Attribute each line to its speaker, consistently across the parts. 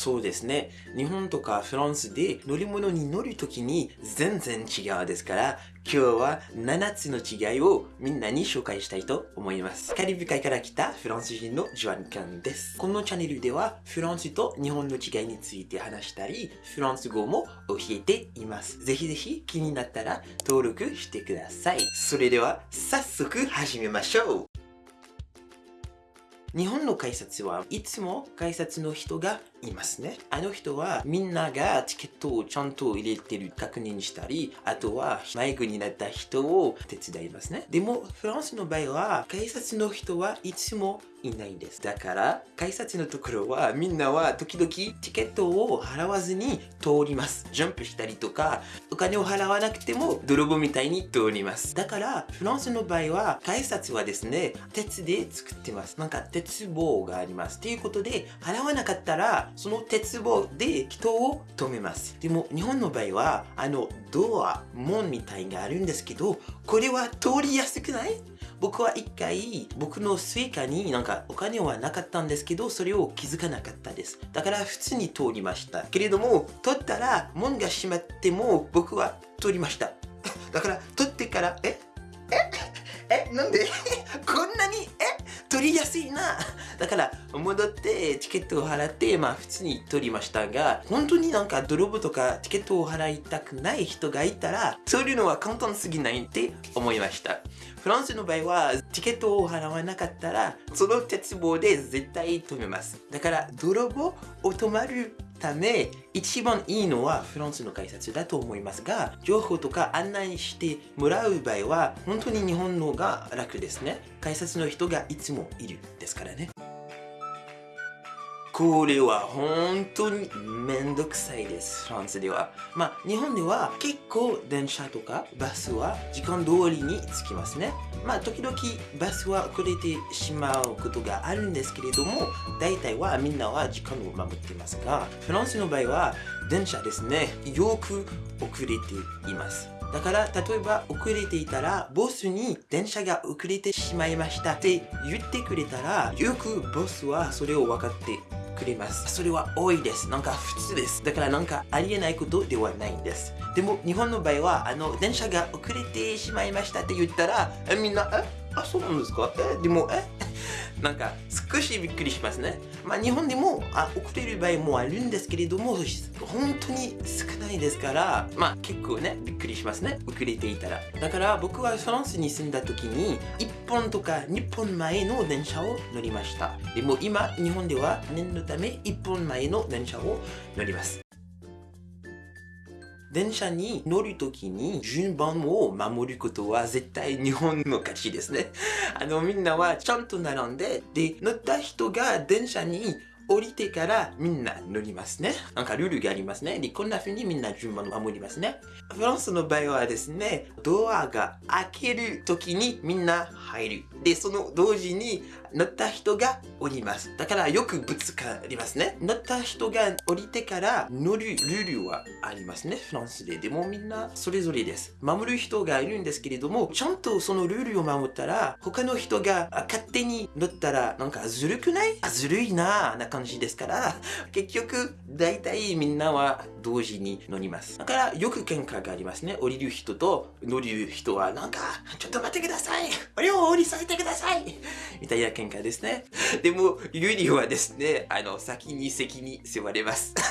Speaker 1: そうですね。日本とかフランスで乗り物に乗るときに全然違うですから、今日は7つの違いをみんなに紹介したいと思います。カリブ海から来たフランス人のジョアンカンです。このチャンネルではフランスと日本の違いについて話したり、フランス語も教えています。ぜひぜひ気になったら登録してください。それでは早速始めましょう日本の改札はいつも改札の人がいますね。あの人はみんながチケットをちゃんと入れてる確認したり、あとは迷子になった人を手伝いますね。でもフランスの場合は改札の人はいつもいないんです。だから改札のところはみんなは時々チケットを払わずに通ります。ジャンプしたりとかお金を払わなくても泥棒みたいに通ります。だからフランスの場合は改札はですね、鉄で作ってます。なんか鉄棒があります。ということで払わなかったらその鉄棒で人を止めます。でも日本の場合はあのドア、門みたいがあるんですけどこれは通りやすくない？僕は一回僕の Suica になんかお金はなかったんですけどそれを気づかなかったです。だから普通に通りました。けれども取ったら門が閉まっても僕は通りました。だから取ってからえええなんで？こんなに？え？取りやすいな。だから戻ってチケットを払ってまあ普通に取りましたが本当になんか泥棒とかチケットを払いたくない人がいたらそういうのは簡単すぎないって思いました。フランスの場合はチケットを払わなかったらその鉄棒で絶対止めます。だから泥棒を止まるため一番いいのはフランスの改札だと思いますが情報とか案内してもらう場合は本当に日本のが楽ですね。改札の人がいつもいる。ですからね。これは本当にめんどくさいです、フランスでは。まあ、日本では結構電車とかバスは時間通りに着きますね。まあ、時々バスは遅れてしまうことがあるんですけれども、大体はみんなは時間を守っていますが、フランスの場合は電車ですね、よく遅れています。だから、例えば遅れていたら、ボスに電車が遅れてしまいましたって言ってくれたら、よくボスはそれを分かってくれます。それは多いです。なんか普通です。だからなんかありえないことではないんです。でも日本の場合は、あの、電車が遅れてしまいましたって言ったら、みんな、えあ、そうなんですか？えでも、えなんか少しびっくりしますね。まあ日本でもあ遅れる場合もあるんですけれども、本当に少ないですから、まあ結構ね、びっくりしますね。遅れていたら。だから僕はフランスに住んだ時に、1本とか2本前の電車を乗りました。でも今、日本では念のため1本前の電車を乗ります。電車に乗るときに順番を守ることは絶対日本の勝ちですね。あのみんなはちゃんと並んで、で、乗った人が電車に降りてからみんな乗りますね。なんかルールがありますね。で、こんな風にみんな順番を守りますね。フランスの場合はですね、ドアが開ける時にみんな入る。で、その同時に乗った人が降ります。だからよくぶつかりますね。乗った人が降りてから乗るルールはありますね。フランスで。でもみんなそれぞれです。守る人がいるんですけれども、ちゃんとそのルールを守ったら、他の人が勝手に乗ったら、なんかずるくない？あずるいなぁな感じですから、結局、大体みんなは同時に乗ります。だからよく喧嘩がありますね。降りる人と乗る人は、なんか、ちょっと待ってください俺を降りさせてくださいみたいな喧嘩ですね。でも、ユリはですね、あの、先に席に座れます。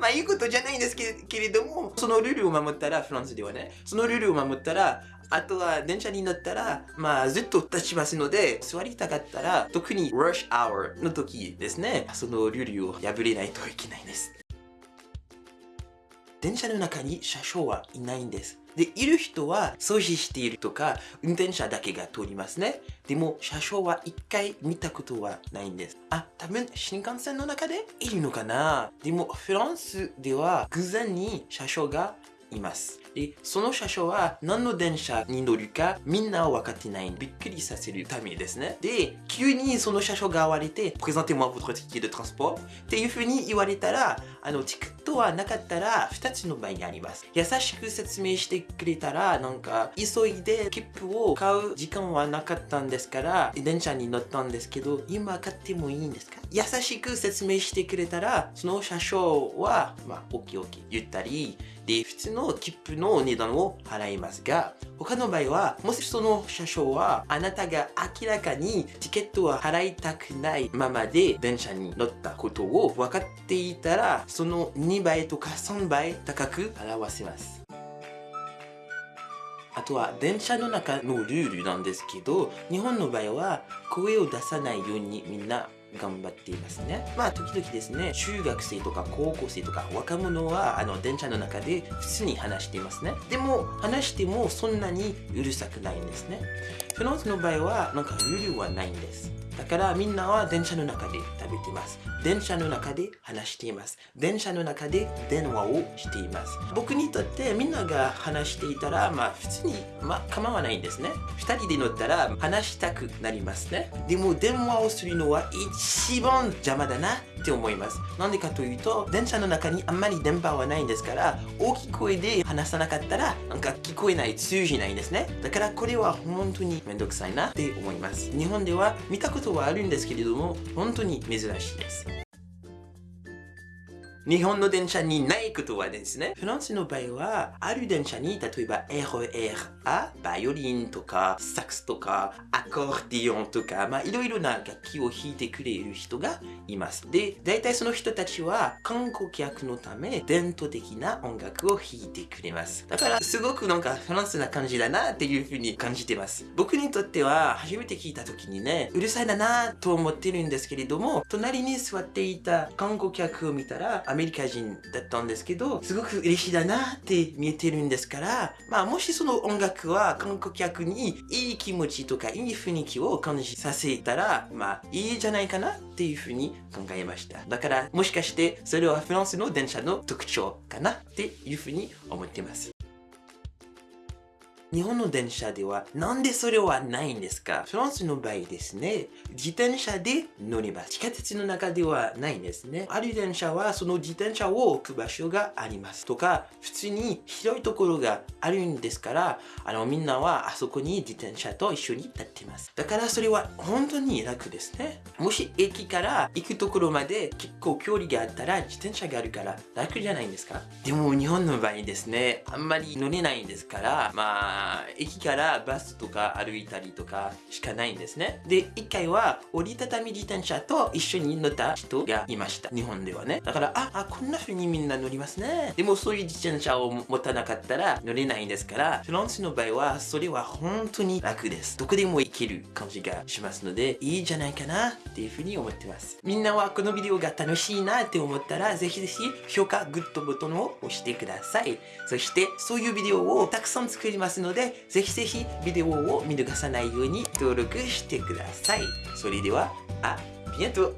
Speaker 1: まあ、いいことじゃないんですけけれども、そのルールを守ったら、フランスではね、そのルールを守ったら、あとは電車に乗ったら、まあずっと立ちますので、座りたかったら、特に rush hour の時ですね、そのルールを破れないといけないんです。電車の中に車掌はいないんです。で、いる人は掃除しているとか、運転者だけが通りますね。でも、車掌は一回見たことはないんです。あ、多分新幹線の中でいるのかなでも、フランスでは偶然に車掌がいます。で、その車掌は何の電車に乗るかみんな分かってない。びっくりさせるためですね。で、急にその車掌が現れて、Présentez-moi votre ticket de transport っていう風に言われたら、あの、チケットはなかったら2つの場合があります。優しく説明してくれたら、なんか、急いで切符を買う時間はなかったんですから、電車に乗ったんですけど、今買ってもいいんですか優しく説明してくれたら、その車掌は、まあ、OK OK 言ったり、で、普通の切符の値段を払いますが、他の場合は、もしその車掌は、あなたが明らかにチケットは払いたくないままで電車に乗ったことを分かっていたら、その2倍とか3倍高く払わせます。あとは電車の中のルールなんですけど、日本の場合は声を出さないようにみんな頑張っていますね。まあ、時々ですね、中学生とか高校生とか若者は、あの、電車の中で普通に話していますね。でも、話してもそんなにうるさくないんですね。フランスの場合は、なんかルールはないんです。だからみんなは電車の中で食べています。電車の中で話しています。電車の中で電話をしています。僕にとってみんなが話していたら、まあ普通に、まあ構わないんですね。2人で乗ったら話したくなりますね。でも電話をするのは一番邪魔だなって思います。なんでかというと、電車の中にあんまり電波はないんですから、大きい声で話さなかったら、なんか聞こえない、通じないんですね。だからこれは本当にめんどくさいなって思います。日本では見たことはあるんですけれども、本当に珍しいです。日本の電車にないことはですね、フランスの場合は、ある電車に、例えば RER A、バイオリンとか、サックスとか、アコーディオンとか、まあ、いろいろな楽器を弾いてくれる人がいます。で、大体その人たちは、観光客のため、伝統的な音楽を弾いてくれます。だから、すごくなんかフランスな感じだなっていうふうに感じてます。僕にとっては、初めて聞いた時にね、うるさいだなと思ってるんですけれども、隣に座っていた観光客を見たら、アメリカ人だったんですけど、すごく嬉しいだなって見えてるんですから、まあもしその音楽は観光客にいい気持ちとかいい雰囲気を感じさせたら、まあいいじゃないかなっていうふうに考えました。だからもしかしてそれはフランスの電車の特徴かなっていうふうに思ってます。日本の電車ではなんでそれはないんですか？フランスの場合ですね、自転車で乗ります。地下鉄の中ではないんですね。ある電車はその自転車を置く場所がありますとか、普通に広いところがあるんですから、あのみんなはあそこに自転車と一緒に立っています。だからそれは本当に楽ですね。もし駅から行くところまで結構距離があったら自転車があるから楽じゃないんですか？でも日本の場合ですね、あんまり乗れないんですから、まあ駅からバスとか歩いたりとかしかないんですね。で、一回は折りたたみ自転車と一緒に乗った人がいました。日本ではね。だから、あ、あ、こんな風にみんな乗りますね。でもそういう自転車を持たなかったら乗れないんですから、フランスの場合はそれは本当に楽です。どこでも行ける感じがしますので、いいじゃないかなっていう風に思ってます。みんなはこのビデオが楽しいなって思ったら、ぜひぜひ評価、グッドボタンを押してください。そして、そういうビデオをたくさん作りますので、でぜひぜひビデオを見逃さないように登録してください。それでは、あ、ビアント